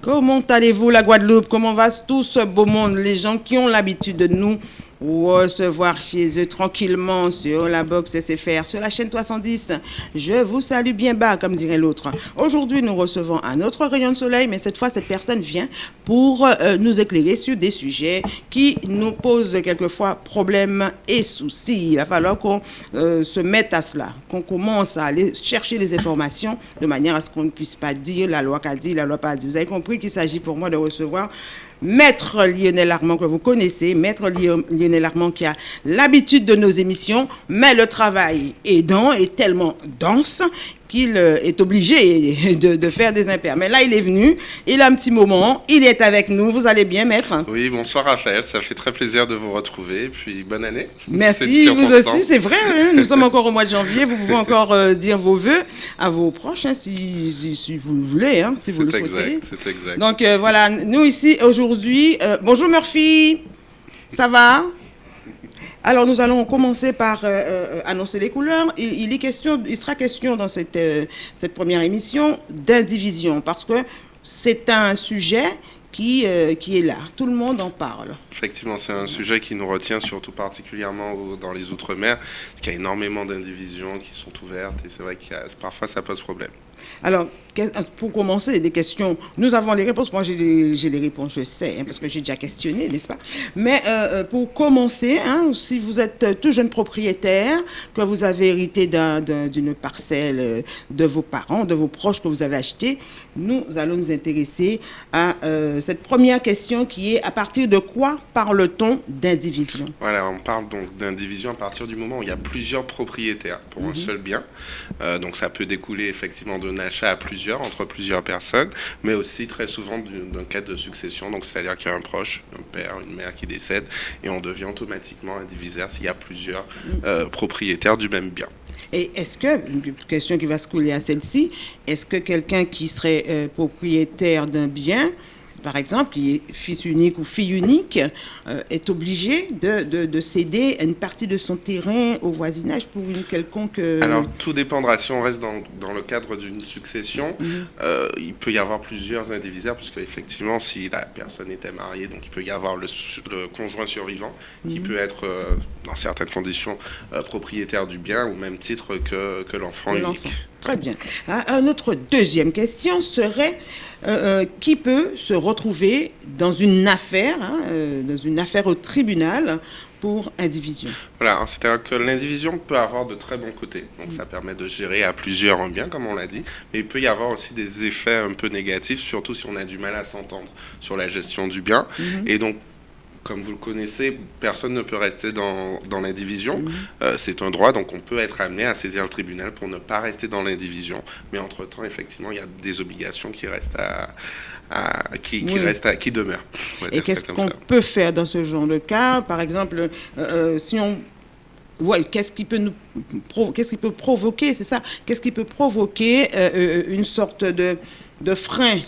Comment allez-vous la Guadeloupe? Comment va tout ce beau monde? Les gens qui ont l'habitude de nous recevoir chez eux tranquillement sur la box SFR, sur la chaîne 310. Je vous salue bien bas, comme dirait l'autre. Aujourd'hui, nous recevons un autre rayon de soleil, mais cette fois, cette personne vient pour euh, nous éclairer sur des sujets qui nous posent quelquefois problèmes et soucis. Il va falloir qu'on euh, se mette à cela, qu'on commence à aller chercher les informations de manière à ce qu'on ne puisse pas dire la loi qu'a dit, la loi pas dit. Vous avez compris qu'il s'agit pour moi de recevoir Maître Lionel Armand que vous connaissez, Maître Lionel Armand qui a l'habitude de nos émissions, mais le travail aidant est tellement dense qu'il euh, est obligé de, faire des impairs. Mais là, il est venu, il a un petit moment, il est avec nous. Vous allez bien, maître? Oui, bonsoir Raphaël, ça fait très plaisir de vous retrouver. Puis bonne année. Merci, vous aussi, c'est vrai. Hein. nous sommes encore au mois de janvier. Vous pouvez encore euh, dire vos voeux à vos proches, hein, si, si, vous le voulez, hein, si vous le souhaitez. C'est exact. Donc euh, voilà, nous ici aujourd'hui. bonjour Murphy, ça va? Alors nous allons commencer par euh, euh, annoncer les couleurs. Il, sera question dans cette, euh, cette première émission d'indivision parce que c'est un sujet qui, qui est là. Tout le monde en parle. Effectivement, c'est un sujet qui nous retient surtout particulièrement dans les Outre-mer, parce qu'il y a énormément d'indivisions qui sont ouvertes et c'est vrai que parfois ça pose problème. Alors, pour commencer, des questions. Nous avons les réponses. Moi, j'ai les, réponses, je sais, hein, parce que j'ai déjà questionné, n'est-ce pas? Mais euh, euh, pour commencer, hein, si vous êtes tout jeune propriétaire, que vous avez hérité d'une parcelle euh, de vos parents, de vos proches que vous avez acheté, nous allons nous intéresser à cette première question qui est à partir de quoi parle-t-on d'indivision Voilà, on parle donc d'indivision à partir du moment où il y a plusieurs propriétaires pour un mhm. seul bien. donc ça peut découler effectivement d'un achat à plusieurs entre plusieurs personnes, mais aussi très souvent d'un cas de succession. Donc, c'est-à-dire qu'il y a un proche, un père, une mère qui décède, et on devient automatiquement indivisaire s'il y a plusieurs euh, propriétaires du même bien. Et est-ce que, une question qui va se couler à celle-ci, est-ce que quelqu'un qui serait euh, propriétaire d'un bien par exemple, qui est fils unique ou fille unique, euh, est obligé de, de, céder une partie de son terrain au voisinage pour une quelconque... Euh, Alors, tout dépendra. Si on reste dans, dans le cadre d'une succession, mhm. euh, il peut y avoir plusieurs indivisaires, puisque effectivement, si la personne était mariée, donc il peut y avoir le, conjoint survivant, qui mhm. peut être, dans certaines conditions, propriétaire du bien, au même titre que, que l'enfant unique. Très bien. Ah, une autre deuxième question serait euh, euh, qui peut se retrouver dans une affaire, hein, euh, dans une affaire au tribunal pour indivision. Voilà, c'est-à-dire que l'indivision peut avoir de très bons côtés. Donc, ça permet de gérer à plusieurs en bien, comme on l'a dit. Mais il peut y avoir aussi des effets un peu négatifs, surtout si on a du mal à s'entendre sur la gestion du bien. Mhm. Et donc, comme vous le connaissez, personne ne peut rester dans, dans l'indivision. Mhm. Euh, c'est un droit, donc on peut être amené à saisir le tribunal pour ne pas rester dans l'indivision. Mais entre-temps, effectivement, il y a des obligations qui restent à, qui, qui, à, qui demeurent. Et qu'est-ce qu'on peut faire dans ce genre de cas? Par exemple, euh, euh, si on voilà, qu'est-ce qui peut nous qu'est-ce qui peut provoquer, c'est ça, qu'est-ce qui peut provoquer une sorte de, de frein?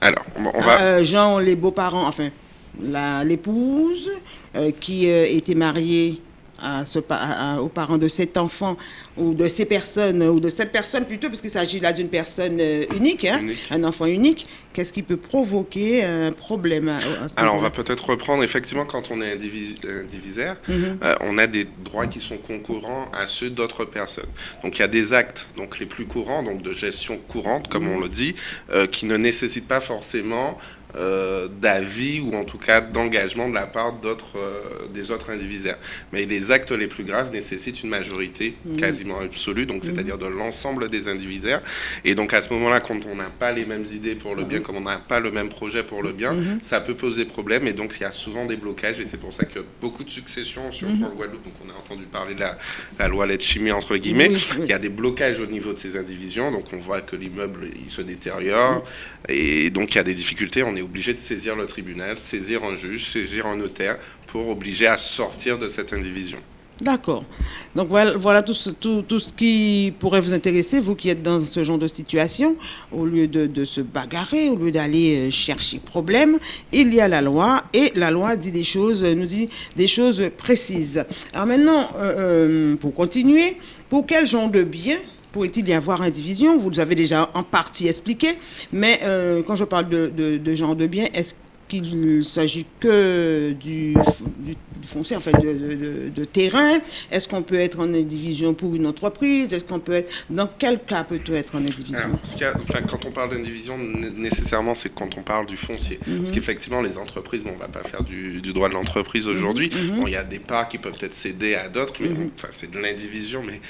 Alors, on va. Jean, les beaux-parents, enfin, l'épouse euh, qui euh, était mariée à ce, aux parents de cet enfant ou de ces personnes, ou de cette personne plutôt, parce qu'il s'agit là d'une personne euh, hein, unique, un enfant unique, qu'est-ce qui peut provoquer un problème Alors, on va peut-être reprendre, effectivement, quand on est indivisaire, mhm. on a des droits qui sont concurrents à ceux d'autres personnes. Donc, il y a des actes donc, les plus courants, donc de gestion courante, comme mhm. on le dit, qui ne nécessitent pas forcément euh, d'avis ou en tout cas d'engagement de la part d'autres, euh, des autres indivisaires. Mais les actes les plus graves nécessitent une majorité mmh. quasiment absolue, donc mmh. c'est-à-dire de l'ensemble des indivisaires. Et donc à ce moment-là, quand on n'a pas les mêmes idées pour le bien, mmh. comme on n'a pas le même projet pour le bien, ça peut poser problème. Et donc il y a souvent des blocages. Et c'est pour ça que beaucoup de successions, surtout en Guadeloupe, donc on a entendu parler de la, la loi chimie entre guillemets, il y a des blocages au niveau de ces indivisions. Donc on voit que l'immeuble il se détériore. Et donc il y a des difficultés. On est obligé de saisir le tribunal, saisir un juge, saisir un notaire pour obliger à sortir de cette indivision. D'accord. Donc voilà, tout, ce, qui pourrait vous intéresser, vous qui êtes dans ce genre de situation. Au lieu de, se bagarrer, au lieu d'aller euh, chercher problème, il y a la loi et la loi dit des choses, nous dit des choses précises. Alors maintenant, euh, euh, pour continuer, pour quel genre de bien pourrait-il y avoir indivision Vous avez déjà en partie expliqué, mais euh, quand je parle de, de, de genre de bien, est-ce qu'il ne s'agit que du, foncier, en fait, de, terrain? Est-ce qu'on peut être en indivision pour une entreprise? Est-ce qu'on peut être dans quel cas peut-on être en indivision Quand on parle d'indivision, nécessairement, c'est quand on parle du foncier. Mhm. Parce qu'effectivement, les entreprises, on ne va pas faire du, droit de l'entreprise aujourd'hui. Mhm. il y a des parts qui peuvent être cédées à d'autres, mais mhm. c'est de l'indivision, mais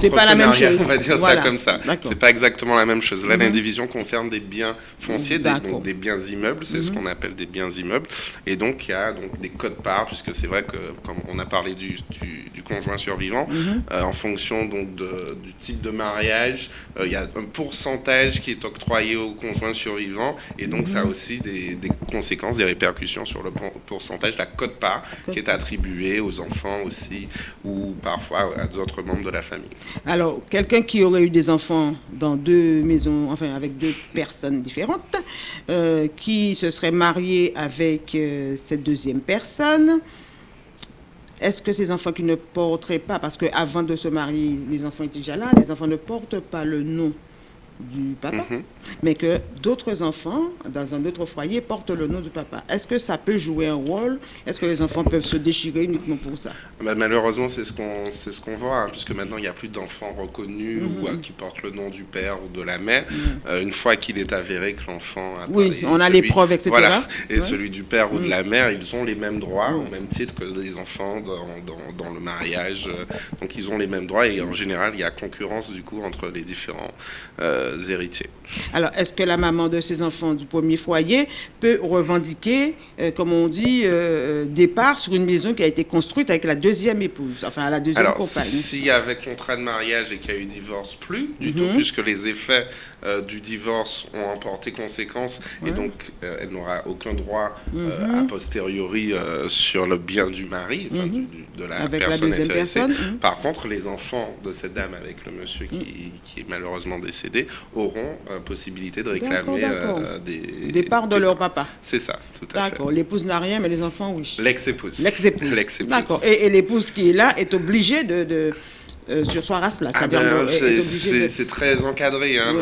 c'est pas la même chose. On va dire ça comme ça. C'est pas exactement la même chose. Là, mhm. l'indivision concerne des biens fonciers, des, donc des biens immeubles, c'est ce mhm. qu'on appelle des biens immeubles. Et donc, il y a donc des codes parts, puisque c'est vrai que, comme on a parlé du, du, conjoint survivant, mhm. euh, en fonction donc du type de mariage, euh, il y a un pourcentage qui est octroyé au conjoint survivant, et donc ça a aussi des, des, conséquences, des répercussions sur le pourcentage, la cote part qui est attribuée aux enfants aussi, ou parfois à d'autres membres de la famille. Alors, quelqu'un qui aurait eu des enfants dans deux maisons, enfin avec deux personnes différentes, euh, qui se serait marié avec euh, cette deuxième personne, est-ce que ces enfants qui ne porteraient pas, parce qu'avant de se marier, les enfants étaient déjà là, les enfants ne portent pas le nom du papa, mhm. mais que d'autres enfants, dans un autre foyer, portent le nom du papa. Est-ce que ça peut jouer un rôle? Est-ce que les enfants peuvent se déchirer uniquement pour ça? Bah, Malheureusement, c'est ce qu'on ce qu'on voit, hein, puisque maintenant, il n'y a plus d'enfants reconnus ou mhm. qui portent le nom du père ou de la mère. Mhm. Euh, une fois qu'il est avéré que l'enfant a... Oui, on a les preuves, etc. Voilà, et celui du père ou de la mère, ils ont les mêmes droits, au même titre que les enfants dans, dans, dans le mariage. Euh, donc, ils ont les mêmes droits, et en général, il y a concurrence, du coup, entre les différents... Euh, héritiers. Alors, est-ce que la maman de ces enfants du premier foyer peut revendiquer, euh, comme on dit, euh, des parts sur une maison qui a été construite avec la deuxième épouse, enfin la deuxième Alors, compagne? S'il y avait contrat de mariage et qu'il y a eu divorce, plus du tout, mhm. puisque les effets euh, du divorce ont emporté conséquence et donc elle n'aura aucun droit mhm. a posteriori sur le bien du mari, mhm. de la avec personne la Personne. Par contre, les enfants de cette dame avec le monsieur qui, qui est malheureusement décédé auront euh, possibilité de réclamer euh, des, des parts de leur papa. C'est ça, tout à fait. D'accord. L'épouse n'a rien, mais les enfants, oui. L'ex-épouse. L'ex-épouse. D'accord. Et, l'épouse qui est là est obligée de, de euh, sur soi race là. Ah ben, c'est très encadré. Hein,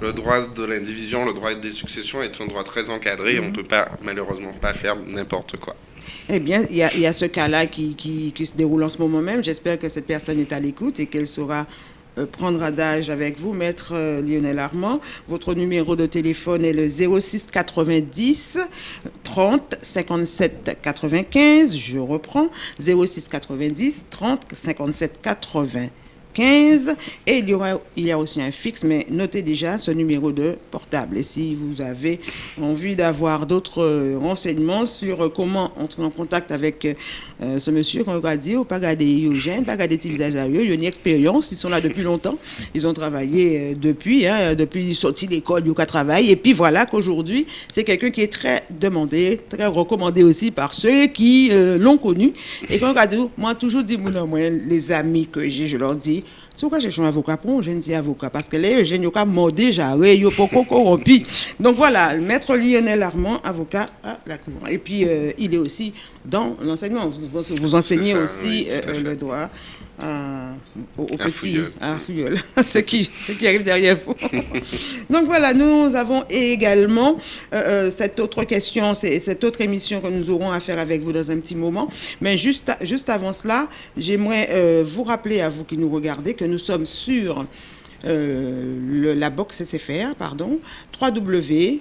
le, droit de l'indivision, le droit des successions est un droit très encadré. On ne mhm. peut pas malheureusement pas faire n'importe quoi. Eh bien, il y, y a, ce cas-là qui, qui, qui, se déroule en ce moment même. J'espère que cette personne est à l'écoute et qu'elle saura prendre d'âge avec vous, maître euh, Lionel Armand. Votre numéro de téléphone est le 06 90 30 57 95. Je reprends 06 90 30 57 80. 15. Et il y, il y a aussi un fixe, mais notez déjà ce numéro de portable. Et si vous avez envie d'avoir d'autres euh, renseignements sur euh, comment entrer en contact avec euh, ce monsieur qu'on va dire, pas garder Eugène, pas garder petit visage à eux, il y a une expérience, ils sont là depuis longtemps, ils ont travaillé depuis, hein, depuis sorti d'école, ils ont travail. Et puis voilà qu'aujourd'hui, c'est quelqu'un qui est très demandé, très recommandé aussi par ceux qui l'ont connu. Et quand on va dire, moi, toujours dit, moi, les amis que j'ai, je leur dis, c'est pourquoi j'ai un avocat pour un jeune avocat. Parce que là, je n'ai pas mort déjà, il pas corrompu. Donc voilà, maître Lionel Armand, avocat à la Cour. Et puis, euh, il est aussi dans l'enseignement. Vous, vous, enseignez aussi euh, le droit à, aux, petits, à ceux qui, ceux qui arrivent derrière vous. Donc voilà, nous avons également euh, euh, cette autre question, cette autre émission que nous aurons à faire avec vous dans un petit moment. Mais juste, juste avant cela, j'aimerais euh, vous rappeler à vous qui nous regardez que nous sommes sur le, la box SFR, pardon, www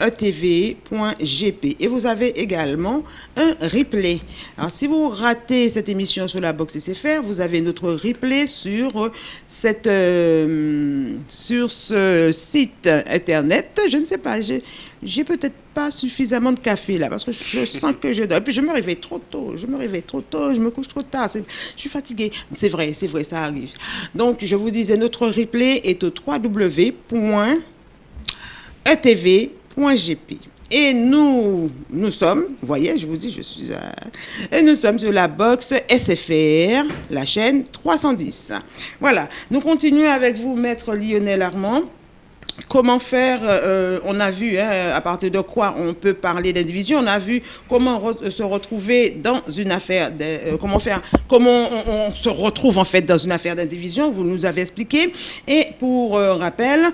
etv.gp et vous avez également un replay. Alors si vous ratez cette émission sur la box SFR, vous avez notre replay sur cette euh, sur ce site internet. Je ne sais pas, j'ai peut-être pas suffisamment de café là parce que je sens que je dors. Et puis je me réveille trop tôt, je me réveille trop tôt, je me couche trop tard, je suis fatiguée. C'est vrai, c'est vrai, ça arrive. Donc je vous disais, notre replay est au www etv.gp. Et nous, nous sommes, vous voyez, je vous dis, je suis à... Et nous sommes sur la box SFR, la chaîne 310. Voilà, nous continuons avec vous, maître Lionel Armand. Comment faire, euh, on a vu hein, à partir de quoi on peut parler d'indivision, on a vu comment se retrouver dans une affaire, de, comment faire, comment on, se retrouve en fait dans une affaire d'indivision, vous nous avez expliqué. Et pour rappel,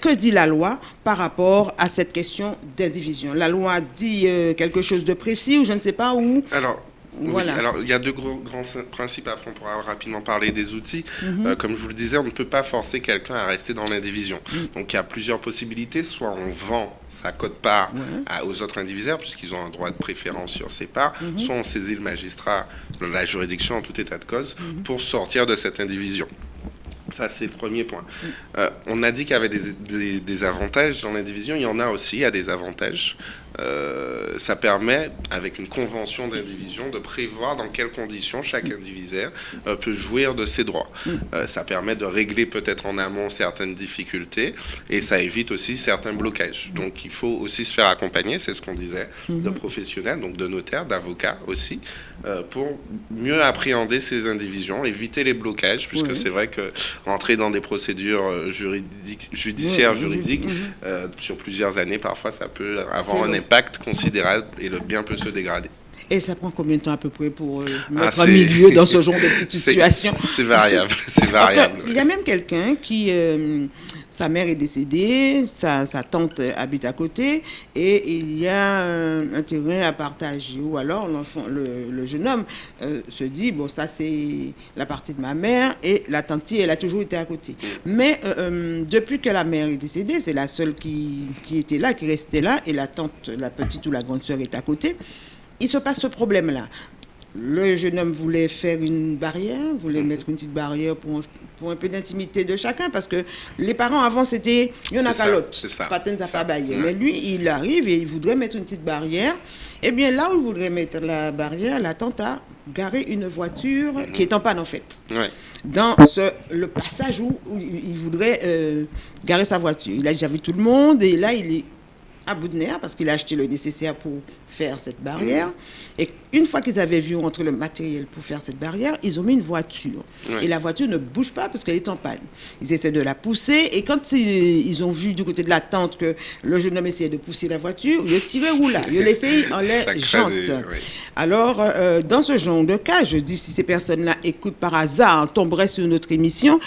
que dit la loi par rapport à cette question d'indivision La loi dit quelque chose de précis ou je ne sais pas où? Alors, alors il y a deux gros, grands principes, après on pourra rapidement parler des outils. Mhm. Euh, comme je vous le disais, on ne peut pas forcer quelqu'un à rester dans l'indivision. Mhm. Donc il y a plusieurs possibilités, soit on vend sa cote-part aux autres indivisaires, puisqu'ils ont un droit de préférence sur ces parts, mhm. soit on saisit le magistrat, la juridiction en tout état de cause, pour sortir de cette indivision. Ça, c'est le premier point. Euh, on a dit qu'il y avait des, des, avantages dans l'indivision. Il y en a aussi, il y a des avantages. Euh, ça permet, avec une convention d'indivision, de prévoir dans quelles conditions chaque indivisaire euh, peut jouir de ses droits. Mm. Euh, ça permet de régler peut-être en amont certaines difficultés et ça évite aussi certains blocages. Donc il faut aussi se faire accompagner, c'est ce qu'on disait, de mm-hmm. professionnels, donc de notaires, d'avocats aussi, pour mieux appréhender ces indivisions, éviter les blocages, puisque c'est vrai que rentrer dans des procédures juridiques, judiciaires, juridiques, mm-hmm. sur plusieurs années, parfois ça peut avoir un impact considérable et le bien peut se dégrader. Et ça prend combien de temps à peu près pour euh, ah, mettre un milieu dans ce genre de petite situation C'est variable, c'est variable. Il y a même quelqu'un qui, euh, sa mère est décédée, sa, tante habite à côté, et il y a un, terrain à partager. Ou alors le, jeune homme euh, se dit, bon ça c'est la partie de ma mère, et la tante, elle a toujours été à côté. Mais depuis que la mère est décédée, c'est la seule qui, qui était là, qui restait là, et la tante, la petite ou la grande sœur est à côté il se passe ce problème-là. Le jeune homme voulait faire une barrière, voulait mhm. mettre une petite barrière pour, pour un peu d'intimité de chacun, parce que les parents avant c'était il y en a qu'à l'autre, Mais lui, il arrive et il voudrait mettre une petite barrière. Eh bien là où il voudrait mettre la barrière, la tante a garé une voiture mhm. qui est en panne en fait. Dans ce, le passage où, il voudrait euh, garer sa voiture. Il a déjà vu tout le monde et là il est à bout de nerfs parce qu'il a acheté le nécessaire pour faire cette barrière. Et une fois qu'ils avaient vu rentrer le matériel pour faire cette barrière, ils ont mis une voiture. Et la voiture ne bouge pas parce qu'elle est en panne. Ils essaient de la pousser. Et quand ils ont vu du côté de la tente que le jeune homme essayait de pousser la voiture, il tiré où là Il laissé en l'air jante. Alors, euh, dans ce genre de cas, je dis si ces personnes-là écoutent par hasard, tomberaient sur notre émission,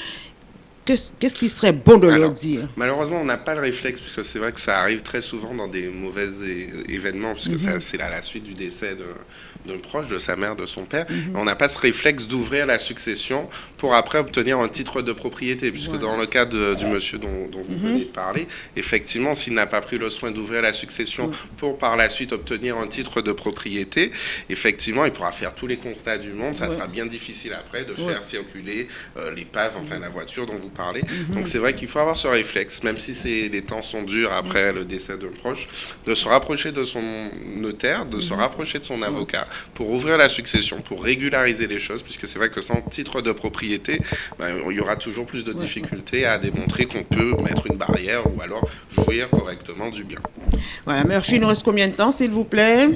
Qu'est-ce qui serait bon de leur dire? Malheureusement, on n'a pas le réflexe, puisque c'est vrai que ça arrive très souvent dans des mauvais événements, puisque mhm. c'est la, la suite du décès de, d'un proche, de sa mère, de son père. Mhm. On n'a pas ce réflexe d'ouvrir la succession pour après obtenir un titre de propriété, puisque dans le cas du monsieur dont, vous mhm. venez de parler, effectivement, s'il n'a pas pris le soin d'ouvrir la succession pour par la suite obtenir un titre de propriété, effectivement, il pourra faire tous les constats du monde. Ça sera bien difficile après de faire circuler euh, l'épave, enfin la voiture dont vous parlez. Mhm. Donc c'est vrai qu'il faut avoir ce réflexe, même si les temps sont durs après le décès d'un proche, de se rapprocher de son notaire, de se rapprocher de son avocat pour ouvrir la succession, pour régulariser les choses, puisque c'est vrai que sans titre de propriété, ben, il y aura toujours plus de difficultés à démontrer qu'on peut mettre une barrière ou alors jouir correctement du bien. Voilà, Murphy, il nous reste combien de temps, s'il vous plaît?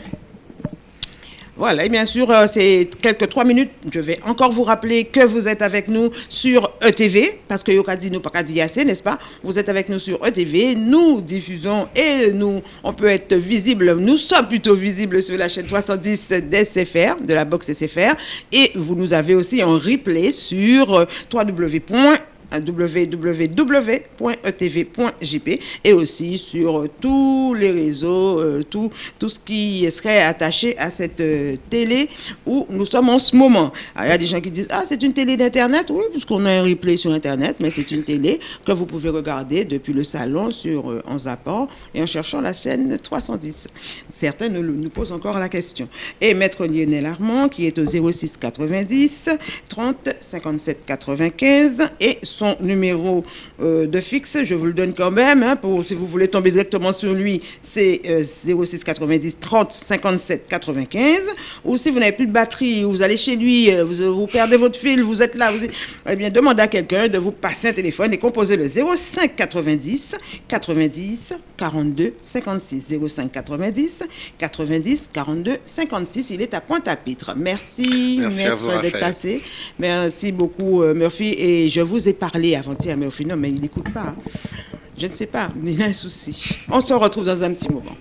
Voilà, et bien sûr, euh, c'est quelques trois minutes. Je vais encore vous rappeler que vous êtes avec nous sur ETV, parce que Yokadi nous pas n'est-ce pas? Vous êtes avec nous sur ETV, nous diffusons et nous, on peut être visible, nous sommes plutôt visibles sur la chaîne 70 d'SFR, de la box SFR, et vous nous avez aussi en replay sur euh, www www.etv.jp et aussi sur tous les réseaux, euh, tout, tout ce qui serait attaché à cette euh, télé où nous sommes en ce moment. il y a des gens qui disent Ah, c'est une télé d'Internet. Oui, puisqu'on a un replay sur Internet, mais c'est une télé que vous pouvez regarder depuis le salon sur, euh, en zappant et en cherchant la chaîne 310. Certains nous, posent encore la question. Et Maître Lionel Armand, qui est au 06 90 30 57 95 et numéro euh, de fixe, je vous le donne quand même, hein, pour, si vous voulez tomber directement sur lui, c'est 06 90 30 57 95. Ou si vous n'avez plus de batterie, vous allez chez lui, euh, vous, vous, perdez votre fil, vous êtes là, vous, eh bien, demandez à quelqu'un de vous passer un téléphone et composer le 05 90 90 42 56. 05 90 90 42 56. Il est à Pointe-à-Pitre. Merci, Merci maître, d'être passé. Merci beaucoup, euh, Murphy. Et je vous ai parlé avant-hier, Murphy, non, mais il n'écoute pas. Je ne sais pas, mais il a un souci. On se retrouve dans un petit moment.